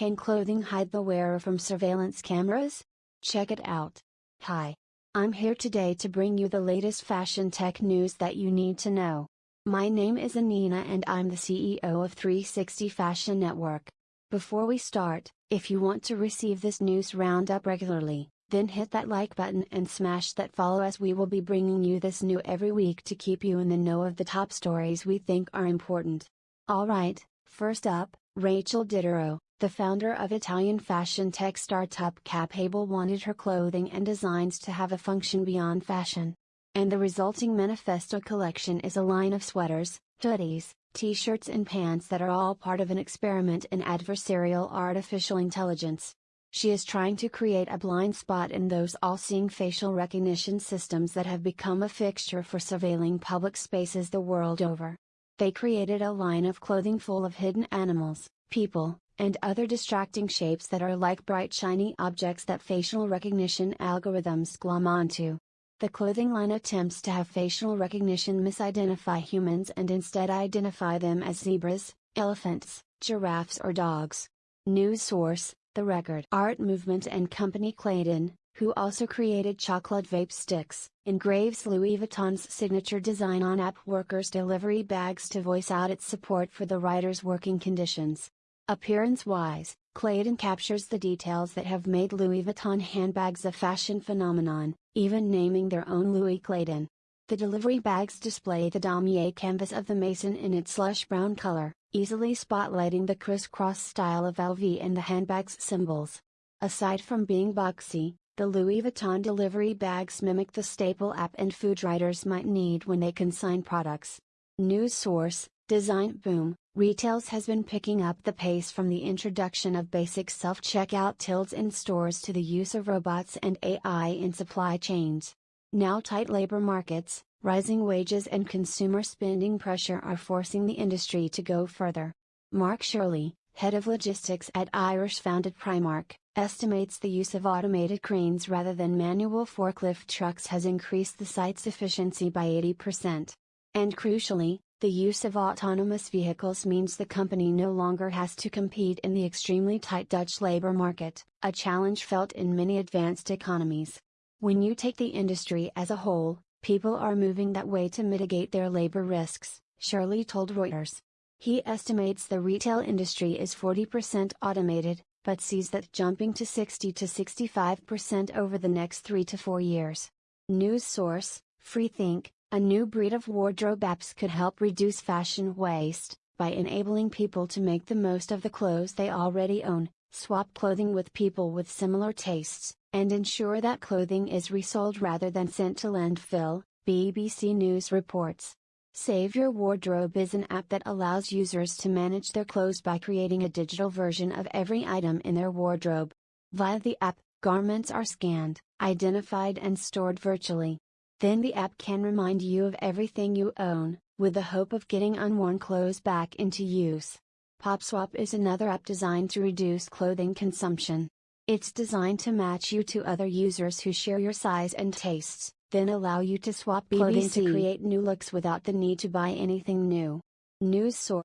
Can clothing hide the wearer from surveillance cameras? Check it out. Hi. I'm here today to bring you the latest fashion tech news that you need to know. My name is Anina and I'm the CEO of 360 Fashion Network. Before we start, if you want to receive this news roundup regularly, then hit that like button and smash that follow as we will be bringing you this new every week to keep you in the know of the top stories we think are important. Alright, first up, Rachel Didero, the founder of Italian fashion tech startup Capable wanted her clothing and designs to have a function beyond fashion. And the resulting Manifesto collection is a line of sweaters, hoodies, t-shirts and pants that are all part of an experiment in adversarial artificial intelligence. She is trying to create a blind spot in those all-seeing facial recognition systems that have become a fixture for surveilling public spaces the world over. They created a line of clothing full of hidden animals, people, and other distracting shapes that are like bright shiny objects that facial recognition algorithms glom onto. The clothing line attempts to have facial recognition misidentify humans and instead identify them as zebras, elephants, giraffes or dogs. News source, the record art movement and company Clayton, who also created chocolate vape sticks, engraves Louis Vuitton's signature design on app workers' delivery bags to voice out its support for the writer's working conditions. Appearance wise, Clayton captures the details that have made Louis Vuitton handbags a fashion phenomenon, even naming their own Louis Clayton. The delivery bags display the damier canvas of the Mason in its lush brown color, easily spotlighting the crisscross style of LV and the handbag's symbols. Aside from being boxy, the Louis Vuitton delivery bags mimic the staple app and food writers might need when they consign products. News source, Designboom, Retails has been picking up the pace from the introduction of basic self-checkout tills in stores to the use of robots and AI in supply chains. Now tight labor markets, rising wages and consumer spending pressure are forcing the industry to go further. Mark Shirley, head of logistics at Irish founded Primark, estimates the use of automated cranes rather than manual forklift trucks has increased the site's efficiency by 80%. And crucially, the use of autonomous vehicles means the company no longer has to compete in the extremely tight Dutch labor market, a challenge felt in many advanced economies. When you take the industry as a whole, people are moving that way to mitigate their labor risks, Shirley told Reuters. He estimates the retail industry is 40% automated, but sees that jumping to 60 to 65% over the next 3 to 4 years. News source, Freethink, a new breed of wardrobe apps could help reduce fashion waste, by enabling people to make the most of the clothes they already own, swap clothing with people with similar tastes, and ensure that clothing is resold rather than sent to landfill, BBC News reports. Save Your Wardrobe is an app that allows users to manage their clothes by creating a digital version of every item in their wardrobe. Via the app, garments are scanned, identified and stored virtually. Then the app can remind you of everything you own, with the hope of getting unworn clothes back into use. PopSwap is another app designed to reduce clothing consumption. It's designed to match you to other users who share your size and tastes, then allow you to swap clothing BBC. to create new looks without the need to buy anything new. News source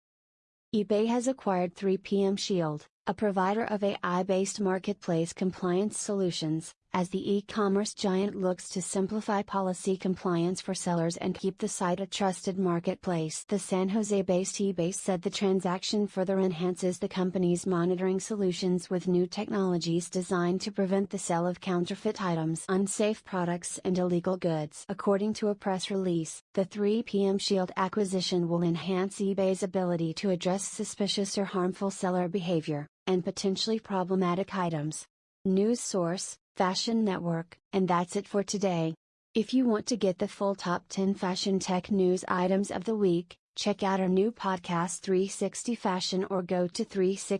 eBay has acquired 3PM Shield, a provider of AI based marketplace compliance solutions, as the e-commerce giant looks to simplify policy compliance for sellers and keep the site a trusted marketplace. The San Jose-based eBay said the transaction further enhances the company's monitoring solutions with new technologies designed to prevent the sale of counterfeit items, unsafe products and illegal goods. According to a press release, the 3PM Shield acquisition will enhance eBay's ability to address suspicious or harmful seller behavior, and potentially problematic items. News source, Fashion Network. And that's it for today. If you want to get the full top 10 fashion tech news items of the week, check out our new podcast 360 Fashion or go to 360